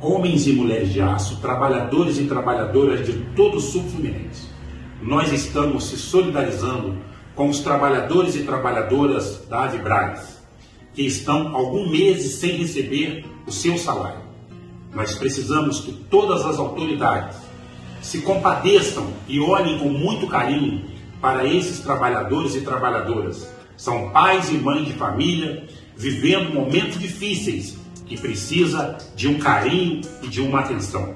homens e mulheres de aço, trabalhadores e trabalhadoras de todo o sul fluminense. Nós estamos se solidarizando com os trabalhadores e trabalhadoras da Avibraz, que estão alguns meses sem receber o seu salário. Nós precisamos que todas as autoridades se compadeçam e olhem com muito carinho para esses trabalhadores e trabalhadoras. São pais e mães de família vivendo momentos difíceis que precisa de um carinho e de uma atenção.